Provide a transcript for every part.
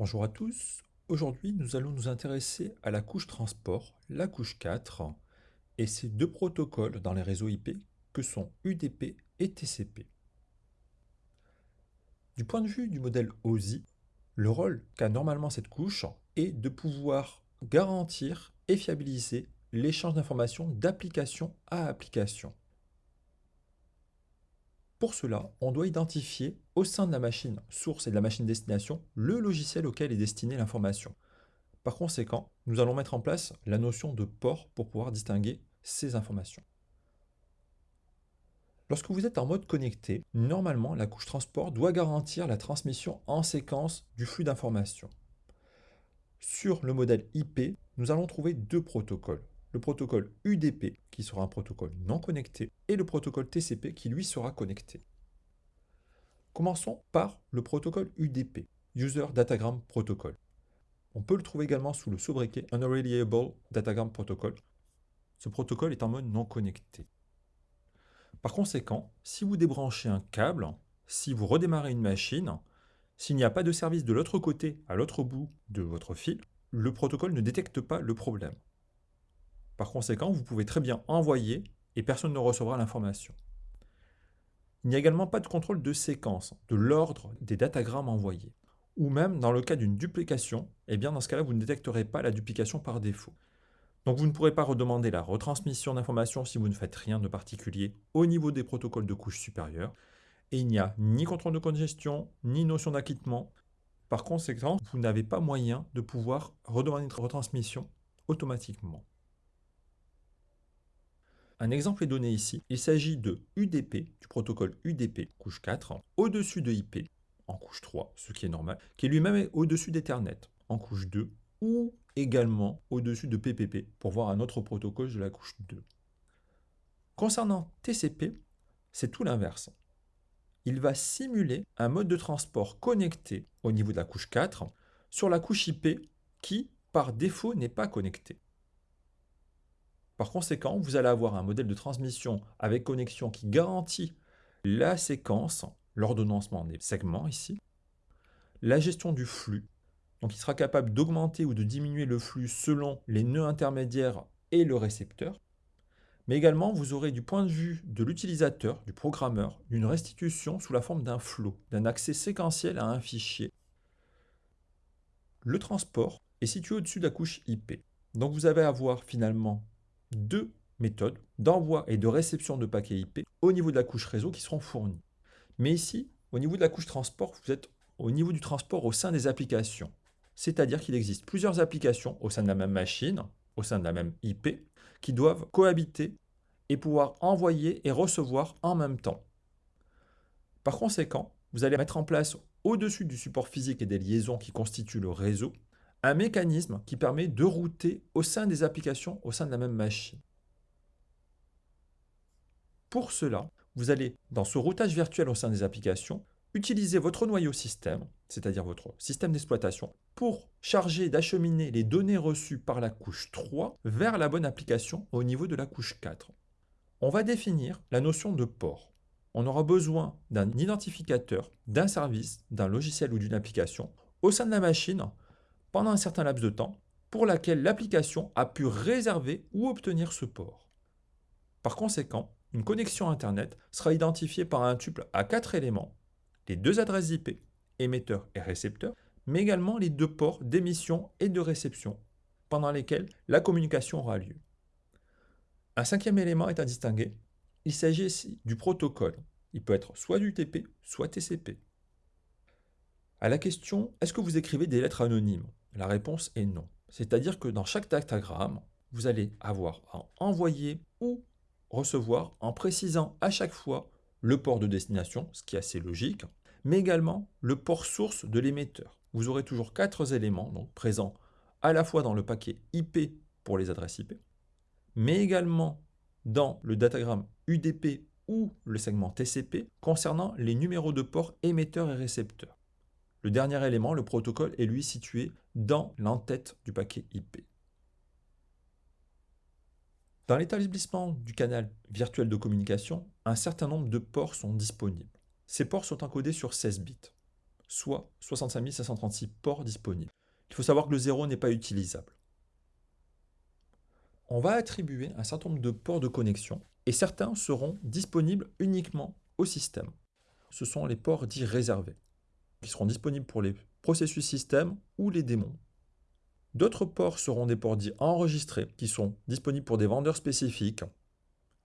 Bonjour à tous, aujourd'hui nous allons nous intéresser à la couche transport, la couche 4, et ces deux protocoles dans les réseaux IP que sont UDP et TCP. Du point de vue du modèle OSI, le rôle qu'a normalement cette couche est de pouvoir garantir et fiabiliser l'échange d'informations d'application à application. Pour cela, on doit identifier au sein de la machine source et de la machine destination le logiciel auquel est destinée l'information. Par conséquent, nous allons mettre en place la notion de port pour pouvoir distinguer ces informations. Lorsque vous êtes en mode connecté, normalement la couche transport doit garantir la transmission en séquence du flux d'informations. Sur le modèle IP, nous allons trouver deux protocoles le protocole UDP, qui sera un protocole non connecté, et le protocole TCP, qui lui sera connecté. Commençons par le protocole UDP, User Datagram Protocol. On peut le trouver également sous le sobriquet Unreliable Datagram Protocol. Ce protocole est en mode non connecté. Par conséquent, si vous débranchez un câble, si vous redémarrez une machine, s'il n'y a pas de service de l'autre côté, à l'autre bout de votre fil, le protocole ne détecte pas le problème. Par conséquent, vous pouvez très bien envoyer et personne ne recevra l'information. Il n'y a également pas de contrôle de séquence, de l'ordre des datagrammes envoyés. Ou même dans le cas d'une duplication, eh bien dans ce cas-là, vous ne détecterez pas la duplication par défaut. Donc vous ne pourrez pas redemander la retransmission d'informations si vous ne faites rien de particulier au niveau des protocoles de couche supérieure. Et il n'y a ni contrôle de congestion, ni notion d'acquittement. Par conséquent, vous n'avez pas moyen de pouvoir redemander une retransmission automatiquement. Un exemple est donné ici. Il s'agit de UDP, du protocole UDP, couche 4, au-dessus de IP, en couche 3, ce qui est normal, qui lui-même au-dessus d'Ethernet, en couche 2, ou également au-dessus de PPP, pour voir un autre protocole de la couche 2. Concernant TCP, c'est tout l'inverse. Il va simuler un mode de transport connecté au niveau de la couche 4 sur la couche IP qui, par défaut, n'est pas connectée. Par conséquent, vous allez avoir un modèle de transmission avec connexion qui garantit la séquence, l'ordonnancement des segments ici, la gestion du flux, donc il sera capable d'augmenter ou de diminuer le flux selon les nœuds intermédiaires et le récepteur, mais également vous aurez du point de vue de l'utilisateur, du programmeur, une restitution sous la forme d'un flow, d'un accès séquentiel à un fichier. Le transport est situé au-dessus de la couche IP. Donc vous allez avoir finalement deux méthodes d'envoi et de réception de paquets IP au niveau de la couche réseau qui seront fournies. Mais ici, au niveau de la couche transport, vous êtes au niveau du transport au sein des applications. C'est-à-dire qu'il existe plusieurs applications au sein de la même machine, au sein de la même IP, qui doivent cohabiter et pouvoir envoyer et recevoir en même temps. Par conséquent, vous allez mettre en place au-dessus du support physique et des liaisons qui constituent le réseau, un mécanisme qui permet de router au sein des applications au sein de la même machine. Pour cela, vous allez, dans ce routage virtuel au sein des applications, utiliser votre noyau système, c'est-à-dire votre système d'exploitation, pour charger d'acheminer les données reçues par la couche 3 vers la bonne application au niveau de la couche 4. On va définir la notion de port. On aura besoin d'un identificateur, d'un service, d'un logiciel ou d'une application au sein de la machine pendant un certain laps de temps pour laquelle l'application a pu réserver ou obtenir ce port. Par conséquent, une connexion Internet sera identifiée par un tuple à quatre éléments, les deux adresses IP, émetteur et récepteur, mais également les deux ports d'émission et de réception, pendant lesquels la communication aura lieu. Un cinquième élément est à distinguer, il s'agit ici du protocole. Il peut être soit du TP, soit TCP. À la question « Est-ce que vous écrivez des lettres anonymes ?» La réponse est non. C'est-à-dire que dans chaque datagramme, vous allez avoir à envoyer ou recevoir en précisant à chaque fois le port de destination, ce qui est assez logique, mais également le port source de l'émetteur. Vous aurez toujours quatre éléments donc présents à la fois dans le paquet IP pour les adresses IP, mais également dans le datagramme UDP ou le segment TCP concernant les numéros de port émetteur et récepteur. Le dernier élément, le protocole, est lui situé dans l'entête du paquet IP. Dans l'établissement du canal virtuel de communication, un certain nombre de ports sont disponibles. Ces ports sont encodés sur 16 bits. soit 65 536 ports disponibles. Il faut savoir que le 0 n'est pas utilisable. On va attribuer un certain nombre de ports de connexion et certains seront disponibles uniquement au système. Ce sont les ports dits réservés, qui seront disponibles pour les processus système ou les démons. D'autres ports seront des ports dits enregistrés, qui sont disponibles pour des vendeurs spécifiques,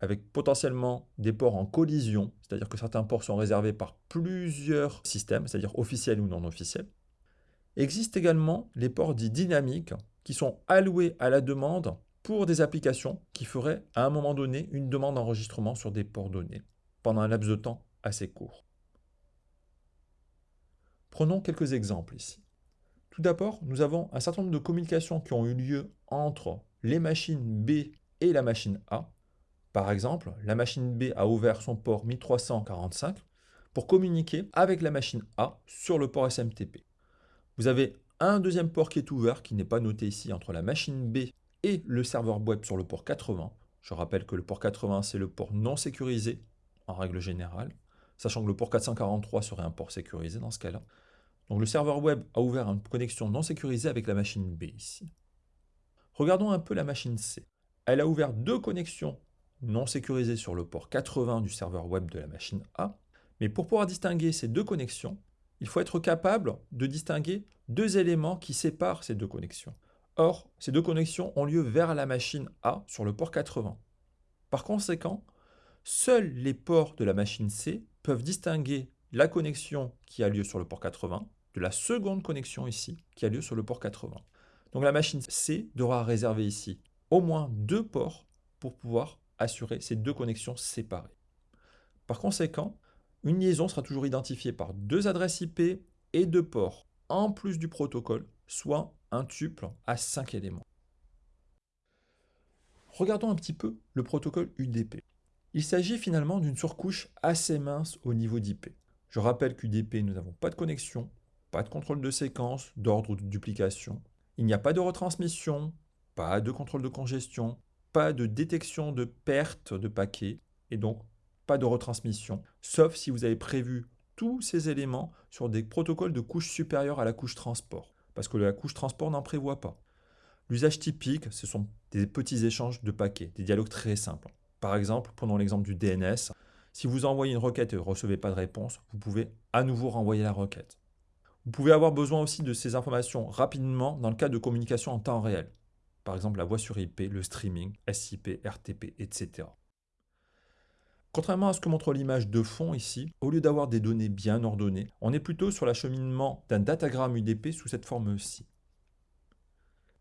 avec potentiellement des ports en collision, c'est-à-dire que certains ports sont réservés par plusieurs systèmes, c'est-à-dire officiels ou non officiels. Existent également les ports dits dynamiques, qui sont alloués à la demande pour des applications qui feraient à un moment donné une demande d'enregistrement sur des ports donnés, pendant un laps de temps assez court. Prenons quelques exemples ici. Tout d'abord, nous avons un certain nombre de communications qui ont eu lieu entre les machines B et la machine A. Par exemple, la machine B a ouvert son port 1345 pour communiquer avec la machine A sur le port SMTP. Vous avez un deuxième port qui est ouvert, qui n'est pas noté ici, entre la machine B et le serveur web sur le port 80. Je rappelle que le port 80, c'est le port non sécurisé, en règle générale, sachant que le port 443 serait un port sécurisé dans ce cas-là. Donc le serveur web a ouvert une connexion non sécurisée avec la machine B ici. Regardons un peu la machine C. Elle a ouvert deux connexions non sécurisées sur le port 80 du serveur web de la machine A. Mais pour pouvoir distinguer ces deux connexions, il faut être capable de distinguer deux éléments qui séparent ces deux connexions. Or, ces deux connexions ont lieu vers la machine A sur le port 80. Par conséquent, seuls les ports de la machine C peuvent distinguer la connexion qui a lieu sur le port 80 de la seconde connexion ici, qui a lieu sur le port 80. Donc la machine C devra réserver ici au moins deux ports pour pouvoir assurer ces deux connexions séparées. Par conséquent, une liaison sera toujours identifiée par deux adresses IP et deux ports, en plus du protocole, soit un tuple à 5 éléments. Regardons un petit peu le protocole UDP. Il s'agit finalement d'une surcouche assez mince au niveau d'IP. Je rappelle qu'UDP, nous n'avons pas de connexion, pas de contrôle de séquence, d'ordre ou de duplication. Il n'y a pas de retransmission, pas de contrôle de congestion, pas de détection de perte de paquets, et donc pas de retransmission, sauf si vous avez prévu tous ces éléments sur des protocoles de couche supérieure à la couche transport, parce que la couche transport n'en prévoit pas. L'usage typique, ce sont des petits échanges de paquets, des dialogues très simples. Par exemple, prenons l'exemple du DNS. Si vous envoyez une requête et ne recevez pas de réponse, vous pouvez à nouveau renvoyer la requête. Vous pouvez avoir besoin aussi de ces informations rapidement dans le cas de communication en temps réel. Par exemple, la voix sur IP, le streaming, SIP, RTP, etc. Contrairement à ce que montre l'image de fond ici, au lieu d'avoir des données bien ordonnées, on est plutôt sur l'acheminement d'un datagramme UDP sous cette forme-ci.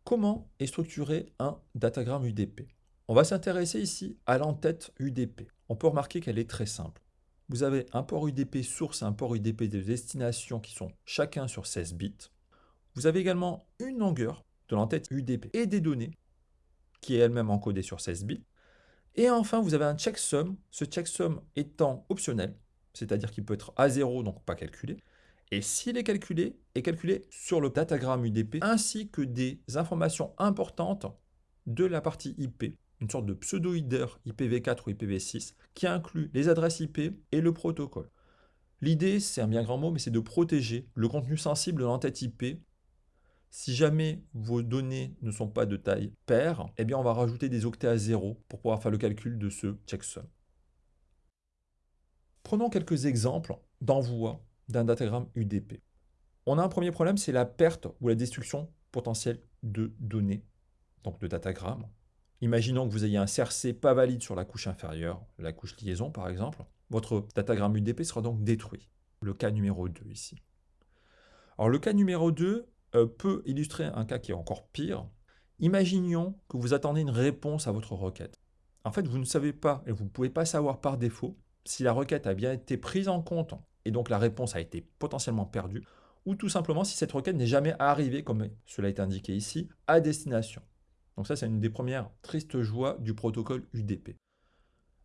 Comment est structuré un datagramme UDP On va s'intéresser ici à l'entête UDP. On peut remarquer qu'elle est très simple. Vous avez un port UDP source et un port UDP de destination qui sont chacun sur 16 bits. Vous avez également une longueur de l'entête UDP et des données qui est elle-même encodée sur 16 bits. Et enfin, vous avez un checksum, ce checksum étant optionnel, c'est-à-dire qu'il peut être à 0, donc pas calculé. Et s'il est calculé, est calculé sur le datagramme UDP, ainsi que des informations importantes de la partie IP, une sorte de pseudo-header IPv4 ou IPv6 qui inclut les adresses IP et le protocole. L'idée, c'est un bien grand mot, mais c'est de protéger le contenu sensible de l'entête IP. Si jamais vos données ne sont pas de taille paire, eh bien on va rajouter des octets à zéro pour pouvoir faire le calcul de ce checksum. Prenons quelques exemples d'envoi d'un datagramme UDP. On a un premier problème, c'est la perte ou la destruction potentielle de données, donc de datagrammes. Imaginons que vous ayez un CRC pas valide sur la couche inférieure, la couche liaison par exemple. Votre datagramme UDP sera donc détruit. Le cas numéro 2 ici. Alors le cas numéro 2 euh, peut illustrer un cas qui est encore pire. Imaginons que vous attendez une réponse à votre requête. En fait, vous ne savez pas et vous ne pouvez pas savoir par défaut si la requête a bien été prise en compte et donc la réponse a été potentiellement perdue, ou tout simplement si cette requête n'est jamais arrivée, comme cela est indiqué ici, à destination. Donc ça, c'est une des premières tristes joies du protocole UDP.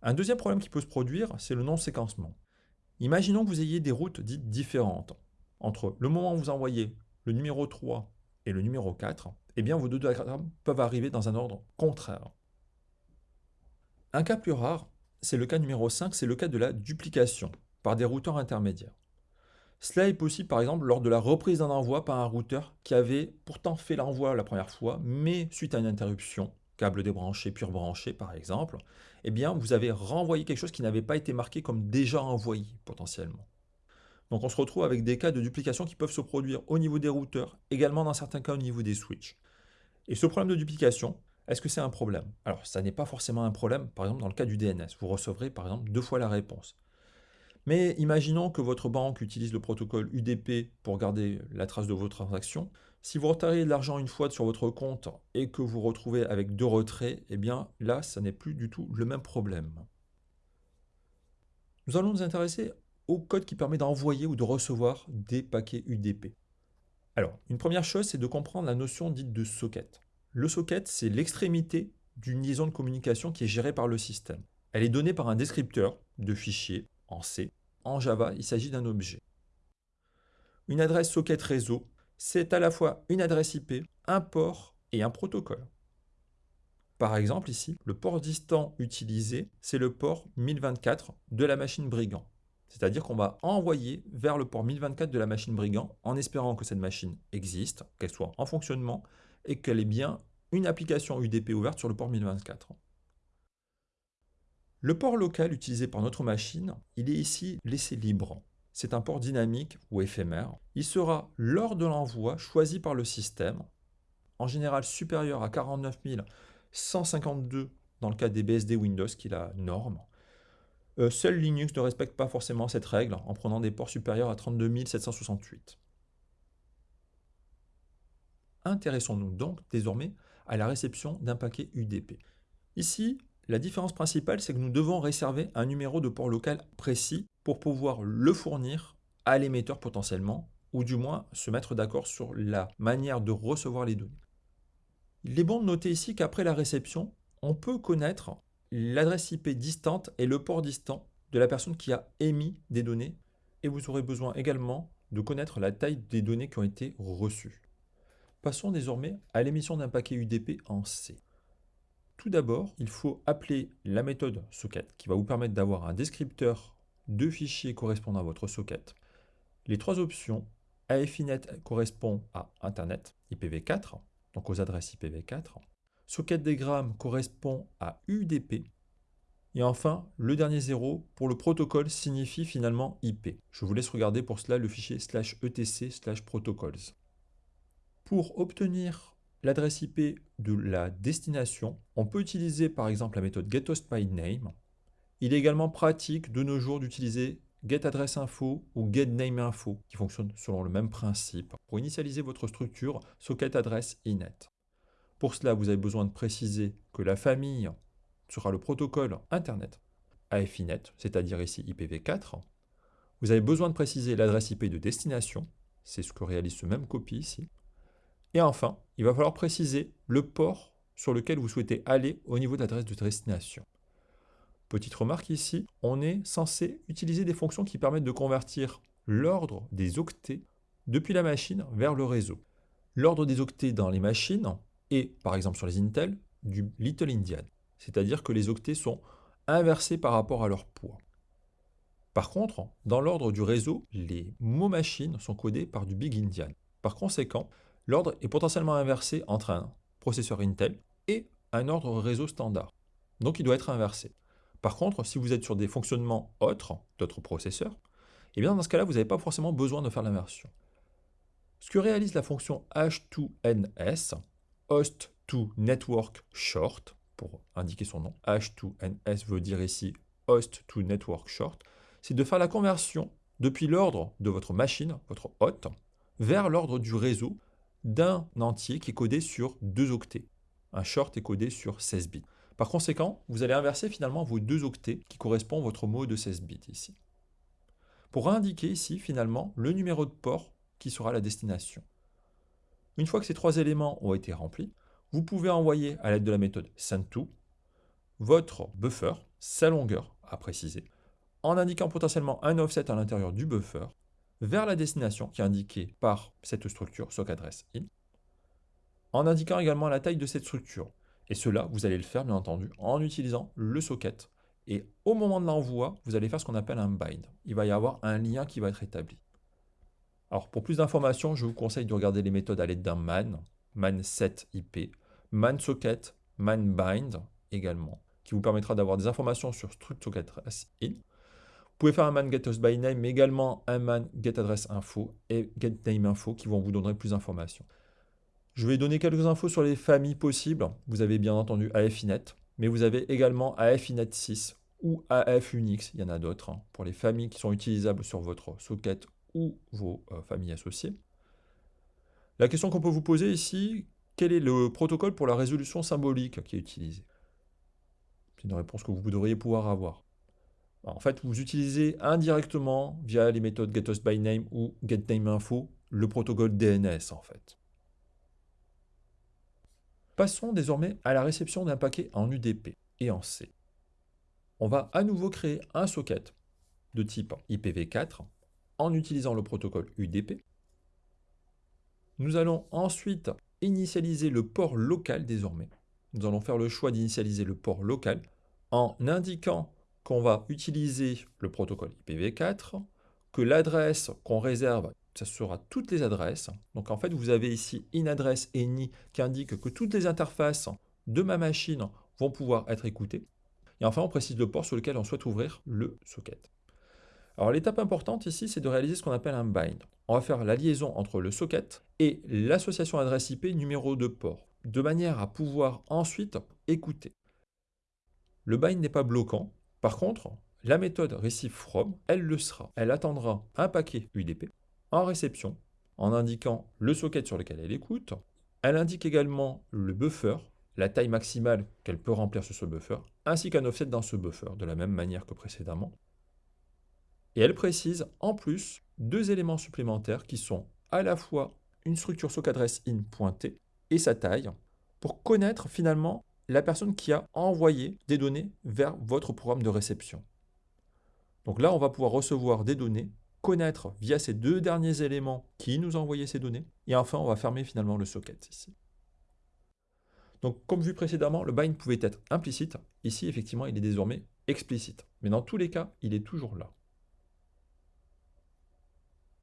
Un deuxième problème qui peut se produire, c'est le non-séquencement. Imaginons que vous ayez des routes dites différentes. Entre le moment où vous envoyez le numéro 3 et le numéro 4, eh bien vos deux diagrammes peuvent arriver dans un ordre contraire. Un cas plus rare, c'est le cas numéro 5, c'est le cas de la duplication par des routeurs intermédiaires. Cela est possible par exemple lors de la reprise d'un envoi par un routeur qui avait pourtant fait l'envoi la première fois, mais suite à une interruption, câble débranché puis rebranché par exemple, eh bien vous avez renvoyé quelque chose qui n'avait pas été marqué comme déjà envoyé potentiellement. Donc on se retrouve avec des cas de duplication qui peuvent se produire au niveau des routeurs, également dans certains cas au niveau des switches. Et ce problème de duplication, est-ce que c'est un problème? Alors ça n'est pas forcément un problème, par exemple dans le cas du DNS, vous recevrez par exemple deux fois la réponse. Mais imaginons que votre banque utilise le protocole UDP pour garder la trace de vos transactions. Si vous retirez de l'argent une fois sur votre compte et que vous retrouvez avec deux retraits, eh bien là, ça n'est plus du tout le même problème. Nous allons nous intéresser au code qui permet d'envoyer ou de recevoir des paquets UDP. Alors, une première chose, c'est de comprendre la notion dite de socket. Le socket, c'est l'extrémité d'une liaison de communication qui est gérée par le système. Elle est donnée par un descripteur de fichiers en C. En Java, il s'agit d'un objet. Une adresse socket réseau, c'est à la fois une adresse IP, un port et un protocole. Par exemple ici, le port distant utilisé, c'est le port 1024 de la machine brigand. C'est-à-dire qu'on va envoyer vers le port 1024 de la machine brigand en espérant que cette machine existe, qu'elle soit en fonctionnement et qu'elle ait bien une application UDP ouverte sur le port 1024. Le port local utilisé par notre machine, il est ici laissé libre. C'est un port dynamique ou éphémère. Il sera, lors de l'envoi, choisi par le système, en général supérieur à 49 152 dans le cas des BSD Windows, qui est la norme. Euh, seul Linux ne respecte pas forcément cette règle en prenant des ports supérieurs à 32 768. Intéressons-nous donc désormais à la réception d'un paquet UDP. Ici, la différence principale, c'est que nous devons réserver un numéro de port local précis pour pouvoir le fournir à l'émetteur potentiellement, ou du moins se mettre d'accord sur la manière de recevoir les données. Il est bon de noter ici qu'après la réception, on peut connaître l'adresse IP distante et le port distant de la personne qui a émis des données, et vous aurez besoin également de connaître la taille des données qui ont été reçues. Passons désormais à l'émission d'un paquet UDP en C. Tout d'abord, il faut appeler la méthode socket qui va vous permettre d'avoir un descripteur de fichiers correspondant à votre socket. Les trois options, AFINET correspond à Internet IPv4, donc aux adresses IPv4. Socket diagram correspond à UDP. Et enfin, le dernier zéro pour le protocole signifie finalement IP. Je vous laisse regarder pour cela le fichier slash etc slash protocols. Pour obtenir l'adresse IP de la destination, on peut utiliser par exemple la méthode getHostByName. Il est également pratique de nos jours d'utiliser getAddressInfo ou getNameInfo qui fonctionnent selon le même principe pour initialiser votre structure socket address inet. Pour cela, vous avez besoin de préciser que la famille sera le protocole Internet AFINET, c'est-à-dire ici IPv4. Vous avez besoin de préciser l'adresse IP de destination, c'est ce que réalise ce même copie ici. Et enfin, il va falloir préciser le port sur lequel vous souhaitez aller au niveau de l'adresse de destination. Petite remarque ici, on est censé utiliser des fonctions qui permettent de convertir l'ordre des octets depuis la machine vers le réseau. L'ordre des octets dans les machines est, par exemple sur les Intel, du Little Indian, c'est-à-dire que les octets sont inversés par rapport à leur poids. Par contre, dans l'ordre du réseau, les mots machines sont codés par du Big Indian. Par conséquent, L'ordre est potentiellement inversé entre un processeur Intel et un ordre réseau standard. Donc il doit être inversé. Par contre, si vous êtes sur des fonctionnements autres d'autres processeurs, eh bien dans ce cas-là, vous n'avez pas forcément besoin de faire l'inversion. Ce que réalise la fonction h2ns, host to network short, pour indiquer son nom, h2ns veut dire ici host to network short, c'est de faire la conversion depuis l'ordre de votre machine, votre hôte, vers l'ordre du réseau d'un entier qui est codé sur 2 octets. Un short est codé sur 16 bits. Par conséquent, vous allez inverser finalement vos deux octets qui correspondent à votre mot de 16 bits ici. Pour indiquer ici finalement le numéro de port qui sera la destination. Une fois que ces trois éléments ont été remplis, vous pouvez envoyer à l'aide de la méthode sendTo votre buffer, sa longueur à préciser, en indiquant potentiellement un offset à l'intérieur du buffer vers la destination qui est indiquée par cette structure sockAddress in, en indiquant également la taille de cette structure. Et cela, vous allez le faire bien entendu en utilisant le socket. Et au moment de l'envoi, vous allez faire ce qu'on appelle un bind. Il va y avoir un lien qui va être établi. Alors pour plus d'informations, je vous conseille de regarder les méthodes à l'aide d'un man, man set IP, man socket, man bind également, qui vous permettra d'avoir des informations sur struct in. Vous pouvez faire un man get by name, mais également un man get address info et get name info qui vont vous donner plus d'informations. Je vais donner quelques infos sur les familles possibles. Vous avez bien entendu AFINET, mais vous avez également AFINET 6 ou AF Unix, il y en a d'autres, hein, pour les familles qui sont utilisables sur votre socket ou vos euh, familles associées. La question qu'on peut vous poser ici, quel est le protocole pour la résolution symbolique qui est utilisé? C'est une réponse que vous devriez pouvoir avoir. En fait, vous utilisez indirectement, via les méthodes getUsByName ou getNameInfo, le protocole DNS en fait. Passons désormais à la réception d'un paquet en UDP et en C. On va à nouveau créer un socket de type IPv4 en utilisant le protocole UDP. Nous allons ensuite initialiser le port local désormais. Nous allons faire le choix d'initialiser le port local en indiquant qu'on va utiliser le protocole IPv4, que l'adresse qu'on réserve, ça sera toutes les adresses. Donc en fait, vous avez ici une adresse ENI qui indique que toutes les interfaces de ma machine vont pouvoir être écoutées. Et enfin, on précise le port sur lequel on souhaite ouvrir le socket. Alors l'étape importante ici, c'est de réaliser ce qu'on appelle un bind. On va faire la liaison entre le socket et l'association adresse IP numéro de port, de manière à pouvoir ensuite écouter. Le bind n'est pas bloquant. Par contre, la méthode receiveFrom, elle le sera. Elle attendra un paquet UDP en réception en indiquant le socket sur lequel elle écoute. Elle indique également le buffer, la taille maximale qu'elle peut remplir sur ce buffer, ainsi qu'un offset dans ce buffer, de la même manière que précédemment. Et elle précise en plus deux éléments supplémentaires qui sont à la fois une structure sockadresse in pointée et sa taille pour connaître finalement la personne qui a envoyé des données vers votre programme de réception. Donc là, on va pouvoir recevoir des données, connaître via ces deux derniers éléments qui nous a envoyé ces données, et enfin, on va fermer finalement le socket ici. Donc, comme vu précédemment, le bind pouvait être implicite. Ici, effectivement, il est désormais explicite. Mais dans tous les cas, il est toujours là.